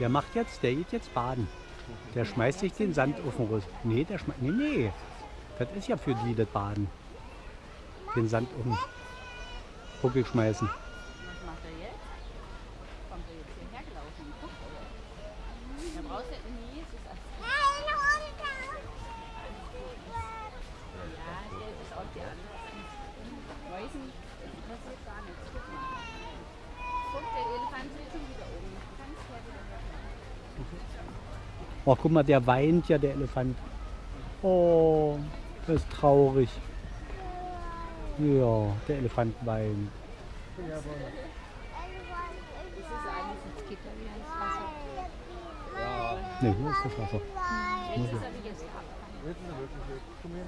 Der macht jetzt, der geht jetzt baden. Der schmeißt sich den Sand auf den Rüssel. Nee, der schmeißt. Nee, nee. Das ist ja für die das Baden. Den Sand um den Buckel schmeißen. Was macht er jetzt? Kommt er jetzt hierher gelaufen und guckt, oder? Da brauchst du nie, es ist Ja, der ist auch die andere. Weißen interessiert gar nichts. Guck mal. Guck, der Elefant sitzt schon wieder oben. Ganz klar wieder weg. Oh, guck mal, der weint ja, der Elefant. Oh, das ist traurig. Ja, der Elefant weint. Das ist eigentlich das Gitter wie ans Wasser. Ne, hier ist das Wasser. Er. Jetzt ist er wirklich weg. Komm her.